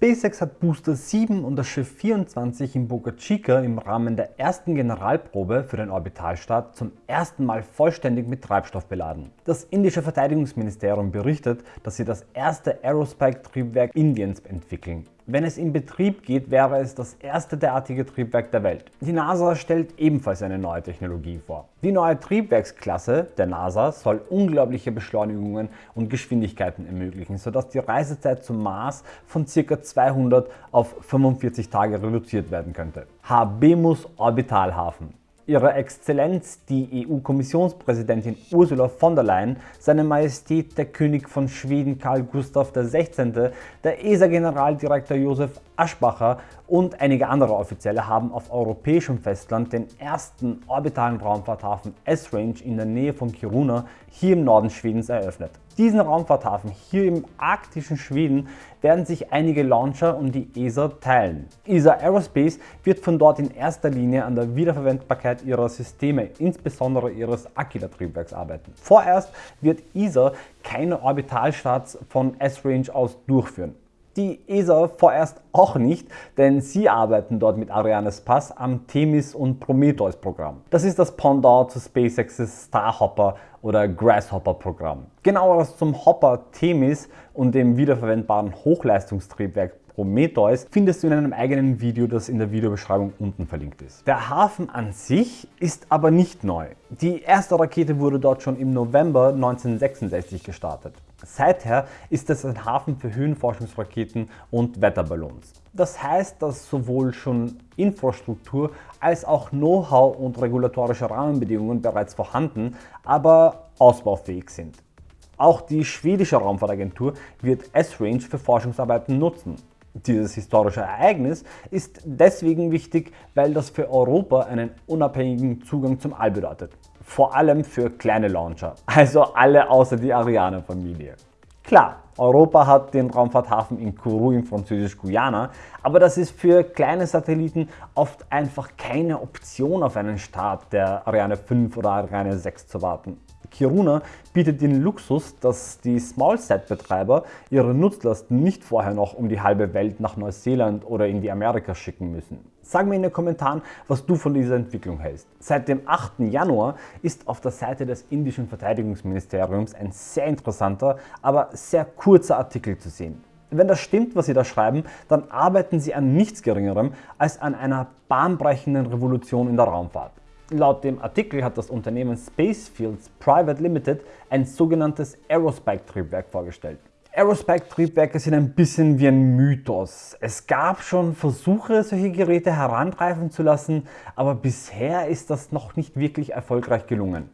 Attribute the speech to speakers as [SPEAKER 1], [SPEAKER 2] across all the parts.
[SPEAKER 1] SpaceX hat Booster 7 und das Schiff 24 in Boca Chica im Rahmen der ersten Generalprobe für den Orbitalstart zum ersten Mal vollständig mit Treibstoff beladen. Das indische Verteidigungsministerium berichtet, dass sie das erste Aerospike-Triebwerk Indiens entwickeln. Wenn es in Betrieb geht, wäre es das erste derartige Triebwerk der Welt. Die NASA stellt ebenfalls eine neue Technologie vor. Die neue Triebwerksklasse der NASA soll unglaubliche Beschleunigungen und Geschwindigkeiten ermöglichen, sodass die Reisezeit zum Mars von ca. 200 auf 45 Tage reduziert werden könnte. Habemus Orbitalhafen Ihre Exzellenz, die EU-Kommissionspräsidentin Ursula von der Leyen, seine Majestät der König von Schweden Karl Gustav XVI., der ESA-Generaldirektor Josef Aschbacher und einige andere Offizielle haben auf europäischem Festland den ersten orbitalen Raumfahrthafen S-Range in der Nähe von Kiruna hier im Norden Schwedens eröffnet. Diesen Raumfahrthafen hier im arktischen Schweden werden sich einige Launcher und die ESA teilen. ESA Aerospace wird von dort in erster Linie an der Wiederverwendbarkeit ihrer Systeme, insbesondere ihres Aquila-Triebwerks arbeiten. Vorerst wird ESA keine Orbitalstarts von S-Range aus durchführen die ESA vorerst auch nicht, denn sie arbeiten dort mit Arianes Pass am Themis und Prometheus Programm. Das ist das Pendant zu SpaceX's Starhopper oder Grasshopper Programm. Genaueres zum Hopper Themis und dem wiederverwendbaren Hochleistungstriebwerk Prometheus findest du in einem eigenen Video, das in der Videobeschreibung unten verlinkt ist. Der Hafen an sich ist aber nicht neu. Die erste Rakete wurde dort schon im November 1966 gestartet. Seither ist es ein Hafen für Höhenforschungsraketen und Wetterballons. Das heißt, dass sowohl schon Infrastruktur als auch Know-how und regulatorische Rahmenbedingungen bereits vorhanden, aber ausbaufähig sind. Auch die schwedische Raumfahrtagentur wird S-Range für Forschungsarbeiten nutzen. Dieses historische Ereignis ist deswegen wichtig, weil das für Europa einen unabhängigen Zugang zum All bedeutet. Vor allem für kleine Launcher, also alle außer die Ariane-Familie. Klar, Europa hat den Raumfahrthafen in Kourou in französisch-Guyana, aber das ist für kleine Satelliten oft einfach keine Option auf einen Start der Ariane 5 oder Ariane 6 zu warten. Kiruna bietet den Luxus, dass die Smallsat-Betreiber ihre Nutzlasten nicht vorher noch um die halbe Welt nach Neuseeland oder in die Amerika schicken müssen. Sag mir in den Kommentaren, was du von dieser Entwicklung hältst. Seit dem 8. Januar ist auf der Seite des indischen Verteidigungsministeriums ein sehr interessanter, aber sehr kurzer Artikel zu sehen. Wenn das stimmt, was Sie da schreiben, dann arbeiten Sie an nichts Geringerem als an einer bahnbrechenden Revolution in der Raumfahrt. Laut dem Artikel hat das Unternehmen Spacefields Private Limited ein sogenanntes Aerospike-Triebwerk vorgestellt. Aerospike-Triebwerke sind ein bisschen wie ein Mythos. Es gab schon Versuche, solche Geräte herantreifen zu lassen, aber bisher ist das noch nicht wirklich erfolgreich gelungen.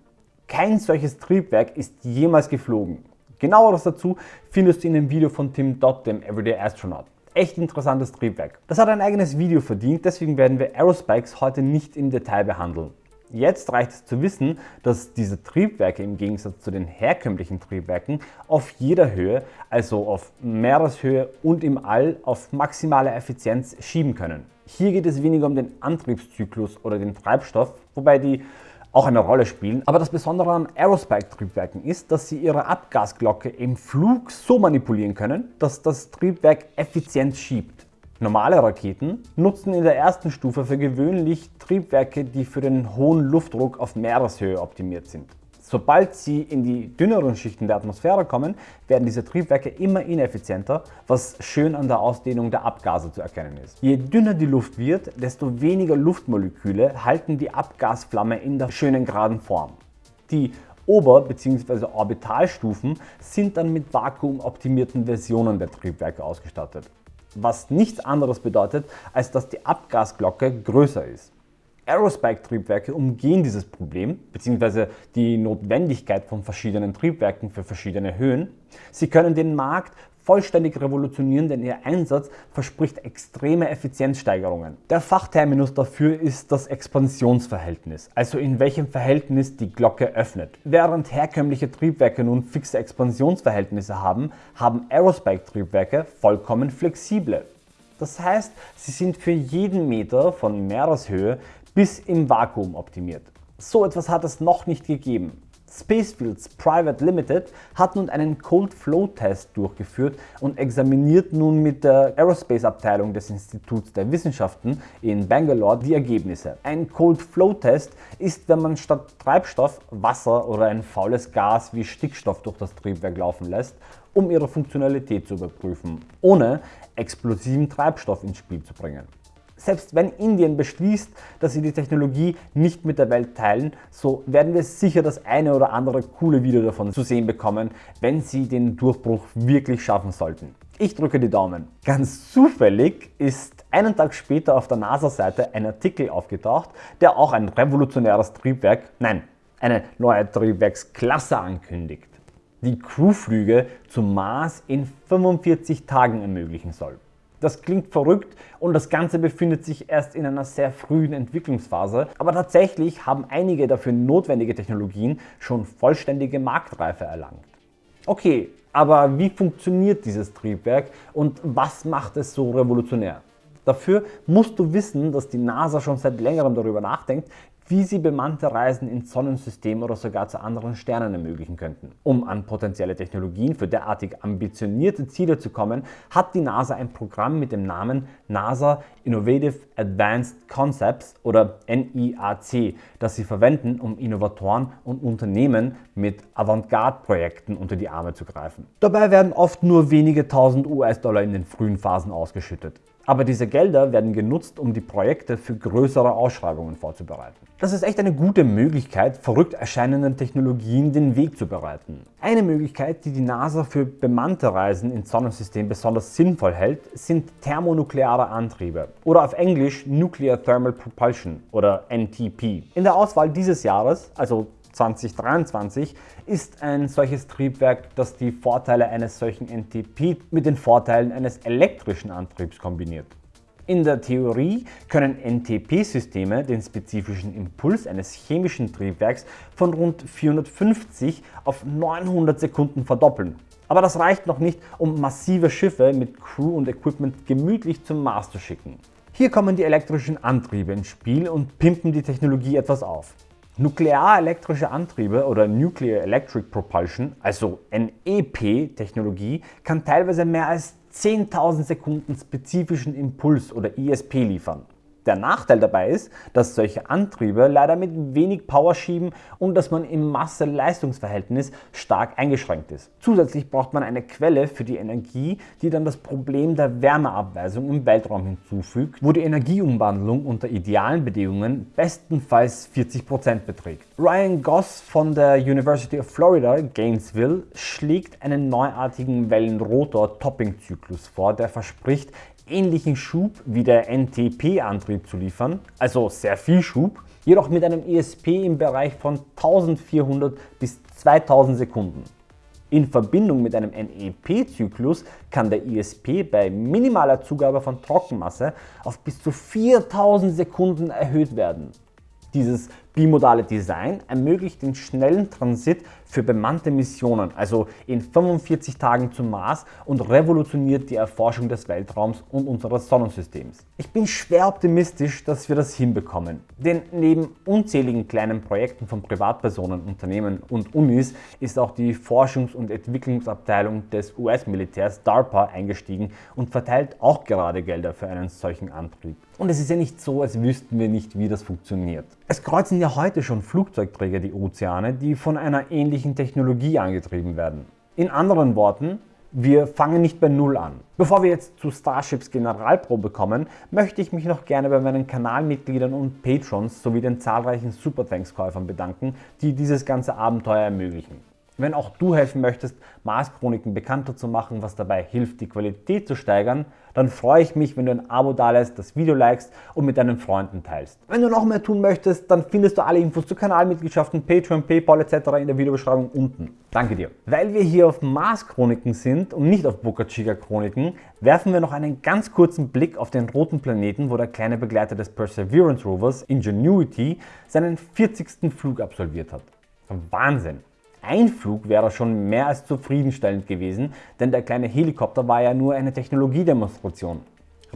[SPEAKER 1] Kein solches Triebwerk ist jemals geflogen. Genaueres dazu findest du in dem Video von Tim Dodd, dem Everyday Astronaut. Echt interessantes Triebwerk. Das hat ein eigenes Video verdient, deswegen werden wir Aerospikes heute nicht im Detail behandeln. Jetzt reicht es zu wissen, dass diese Triebwerke im Gegensatz zu den herkömmlichen Triebwerken auf jeder Höhe, also auf Meereshöhe und im All, auf maximale Effizienz schieben können. Hier geht es weniger um den Antriebszyklus oder den Treibstoff, wobei die auch eine Rolle spielen. Aber das Besondere an Aerospike-Triebwerken ist, dass sie ihre Abgasglocke im Flug so manipulieren können, dass das Triebwerk effizient schiebt. Normale Raketen nutzen in der ersten Stufe für gewöhnlich Triebwerke, die für den hohen Luftdruck auf Meereshöhe optimiert sind. Sobald sie in die dünneren Schichten der Atmosphäre kommen, werden diese Triebwerke immer ineffizienter, was schön an der Ausdehnung der Abgase zu erkennen ist. Je dünner die Luft wird, desto weniger Luftmoleküle halten die Abgasflamme in der schönen geraden Form. Die Ober- bzw. Orbitalstufen sind dann mit vakuumoptimierten Versionen der Triebwerke ausgestattet was nichts anderes bedeutet, als dass die Abgasglocke größer ist. Aerospike-Triebwerke umgehen dieses Problem bzw. die Notwendigkeit von verschiedenen Triebwerken für verschiedene Höhen. Sie können den Markt vollständig revolutionieren, denn ihr Einsatz verspricht extreme Effizienzsteigerungen. Der Fachterminus dafür ist das Expansionsverhältnis, also in welchem Verhältnis die Glocke öffnet. Während herkömmliche Triebwerke nun fixe Expansionsverhältnisse haben, haben Aerospike-Triebwerke vollkommen flexible. Das heißt, sie sind für jeden Meter von Meereshöhe bis im Vakuum optimiert. So etwas hat es noch nicht gegeben. Spacefields Private Limited hat nun einen Cold Flow Test durchgeführt und examiniert nun mit der Aerospace Abteilung des Instituts der Wissenschaften in Bangalore die Ergebnisse. Ein Cold Flow Test ist, wenn man statt Treibstoff Wasser oder ein faules Gas wie Stickstoff durch das Triebwerk laufen lässt, um ihre Funktionalität zu überprüfen, ohne explosiven Treibstoff ins Spiel zu bringen. Selbst wenn Indien beschließt, dass sie die Technologie nicht mit der Welt teilen, so werden wir sicher das eine oder andere coole Video davon zu sehen bekommen, wenn sie den Durchbruch wirklich schaffen sollten. Ich drücke die Daumen. Ganz zufällig ist einen Tag später auf der NASA-Seite ein Artikel aufgetaucht, der auch ein revolutionäres Triebwerk, nein, eine neue Triebwerksklasse ankündigt, die Crewflüge zum Mars in 45 Tagen ermöglichen soll. Das klingt verrückt und das Ganze befindet sich erst in einer sehr frühen Entwicklungsphase, aber tatsächlich haben einige dafür notwendige Technologien schon vollständige Marktreife erlangt. Okay, aber wie funktioniert dieses Triebwerk und was macht es so revolutionär? Dafür musst du wissen, dass die NASA schon seit längerem darüber nachdenkt, wie sie bemannte Reisen ins Sonnensystem oder sogar zu anderen Sternen ermöglichen könnten. Um an potenzielle Technologien für derartig ambitionierte Ziele zu kommen, hat die NASA ein Programm mit dem Namen NASA Innovative Advanced Concepts oder NIAC, das sie verwenden, um Innovatoren und Unternehmen mit Avantgarde-Projekten unter die Arme zu greifen. Dabei werden oft nur wenige tausend US-Dollar in den frühen Phasen ausgeschüttet. Aber diese Gelder werden genutzt, um die Projekte für größere Ausschreibungen vorzubereiten. Das ist echt eine gute Möglichkeit, verrückt erscheinenden Technologien den Weg zu bereiten. Eine Möglichkeit, die die NASA für bemannte Reisen ins Sonnensystem besonders sinnvoll hält, sind thermonukleare Antriebe oder auf Englisch Nuclear Thermal Propulsion oder NTP. In der Auswahl dieses Jahres, also 2023 ist ein solches Triebwerk, das die Vorteile eines solchen NTP mit den Vorteilen eines elektrischen Antriebs kombiniert. In der Theorie können NTP-Systeme den spezifischen Impuls eines chemischen Triebwerks von rund 450 auf 900 Sekunden verdoppeln. Aber das reicht noch nicht, um massive Schiffe mit Crew und Equipment gemütlich zum Mars zu schicken. Hier kommen die elektrischen Antriebe ins Spiel und pimpen die Technologie etwas auf. Nuklearelektrische Antriebe oder Nuclear Electric Propulsion, also NEP-Technologie, kann teilweise mehr als 10.000 Sekunden spezifischen Impuls oder ISP liefern. Der Nachteil dabei ist, dass solche Antriebe leider mit wenig Power schieben und dass man im Masse-Leistungsverhältnis stark eingeschränkt ist. Zusätzlich braucht man eine Quelle für die Energie, die dann das Problem der Wärmeabweisung im Weltraum hinzufügt, wo die Energieumwandlung unter idealen Bedingungen bestenfalls 40% beträgt. Ryan Goss von der University of Florida, Gainesville, schlägt einen neuartigen Wellenrotor-Topping-Zyklus vor, der verspricht, ähnlichen Schub wie der NTP-Antrieb zu liefern, also sehr viel Schub, jedoch mit einem ESP im Bereich von 1400 bis 2000 Sekunden. In Verbindung mit einem NEP-Zyklus kann der ISP bei minimaler Zugabe von Trockenmasse auf bis zu 4000 Sekunden erhöht werden. Dieses bimodale Design ermöglicht den schnellen Transit für bemannte Missionen, also in 45 Tagen zum Mars und revolutioniert die Erforschung des Weltraums und unseres Sonnensystems. Ich bin schwer optimistisch, dass wir das hinbekommen, denn neben unzähligen kleinen Projekten von Privatpersonen, Unternehmen und Unis ist auch die Forschungs- und Entwicklungsabteilung des US-Militärs DARPA eingestiegen und verteilt auch gerade Gelder für einen solchen Antrieb. Und es ist ja nicht so, als wüssten wir nicht, wie das funktioniert. Es kreuzen ja heute schon Flugzeugträger die Ozeane, die von einer ähnlichen Technologie angetrieben werden. In anderen Worten, wir fangen nicht bei Null an. Bevor wir jetzt zu Starships Generalprobe kommen, möchte ich mich noch gerne bei meinen Kanalmitgliedern und Patrons sowie den zahlreichen Superthanks-Käufern bedanken, die dieses ganze Abenteuer ermöglichen. Wenn auch du helfen möchtest, Mars-Chroniken bekannter zu machen, was dabei hilft, die Qualität zu steigern, dann freue ich mich, wenn du ein Abo dalässt, das Video likest und mit deinen Freunden teilst. Wenn du noch mehr tun möchtest, dann findest du alle Infos zu Kanalmitgliedschaften, Patreon, Paypal etc. in der Videobeschreibung unten. Danke dir. Weil wir hier auf Mars-Chroniken sind und nicht auf Boca Chica-Chroniken, werfen wir noch einen ganz kurzen Blick auf den roten Planeten, wo der kleine Begleiter des Perseverance Rovers, Ingenuity, seinen 40. Flug absolviert hat. Wahnsinn! Ein Flug wäre schon mehr als zufriedenstellend gewesen, denn der kleine Helikopter war ja nur eine Technologiedemonstration.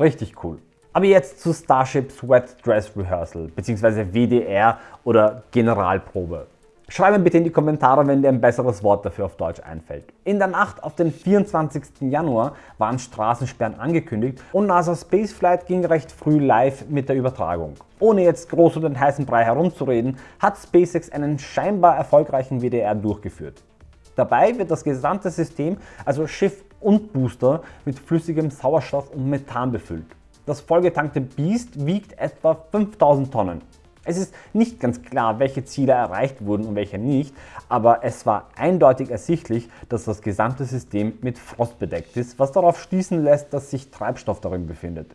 [SPEAKER 1] Richtig cool. Aber jetzt zu Starship's Wet Dress Rehearsal bzw. WDR oder Generalprobe. Schreib mir bitte in die Kommentare, wenn dir ein besseres Wort dafür auf Deutsch einfällt. In der Nacht auf den 24. Januar waren Straßensperren angekündigt und NASA Spaceflight ging recht früh live mit der Übertragung. Ohne jetzt groß um den heißen Brei herumzureden, hat SpaceX einen scheinbar erfolgreichen WDR durchgeführt. Dabei wird das gesamte System, also Schiff und Booster, mit flüssigem Sauerstoff und Methan befüllt. Das vollgetankte Beast wiegt etwa 5000 Tonnen. Es ist nicht ganz klar, welche Ziele erreicht wurden und welche nicht, aber es war eindeutig ersichtlich, dass das gesamte System mit Frost bedeckt ist, was darauf schließen lässt, dass sich Treibstoff darin befindet.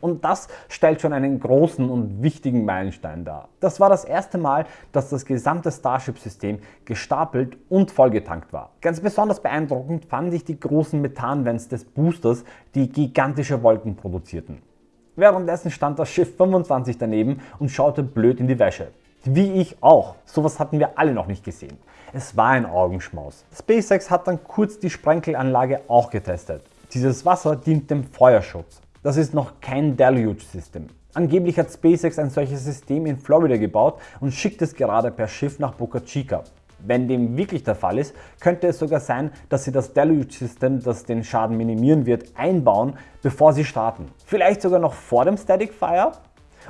[SPEAKER 1] Und das stellt schon einen großen und wichtigen Meilenstein dar. Das war das erste Mal, dass das gesamte Starship-System gestapelt und vollgetankt war. Ganz besonders beeindruckend fand ich die großen Methanvents des Boosters, die gigantische Wolken produzierten. Währenddessen stand das Schiff 25 daneben und schaute blöd in die Wäsche. Wie ich auch. Sowas hatten wir alle noch nicht gesehen. Es war ein Augenschmaus. SpaceX hat dann kurz die Sprenkelanlage auch getestet. Dieses Wasser dient dem Feuerschutz. Das ist noch kein Deluge-System. Angeblich hat SpaceX ein solches System in Florida gebaut und schickt es gerade per Schiff nach Boca Chica. Wenn dem wirklich der Fall ist, könnte es sogar sein, dass sie das Deluge System, das den Schaden minimieren wird, einbauen, bevor sie starten. Vielleicht sogar noch vor dem Static Fire?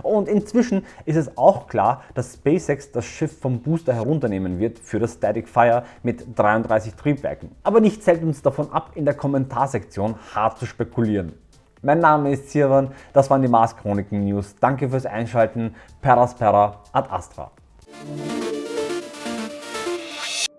[SPEAKER 1] Und inzwischen ist es auch klar, dass SpaceX das Schiff vom Booster herunternehmen wird für das Static Fire mit 33 Triebwerken. Aber nichts hält uns davon ab, in der Kommentarsektion hart zu spekulieren. Mein Name ist Sirwan, das waren die Mars Chroniken News. Danke fürs Einschalten. Peraspera ad Astra.